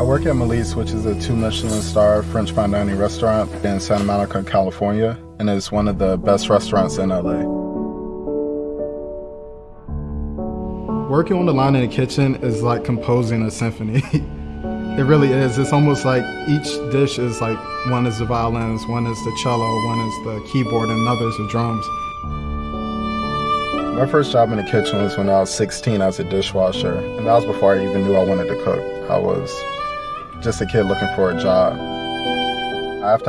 I work at Mélisse, which is a two Michelin star French fine dining restaurant in Santa Monica, California, and it's one of the best restaurants in LA. Working on the line in the kitchen is like composing a symphony. it really is. It's almost like each dish is like one is the violins, one is the cello, one is the keyboard, and another is the drums. My first job in the kitchen was when I was 16 as a dishwasher, and that was before I even knew I wanted to cook. I was just a kid looking for a job. After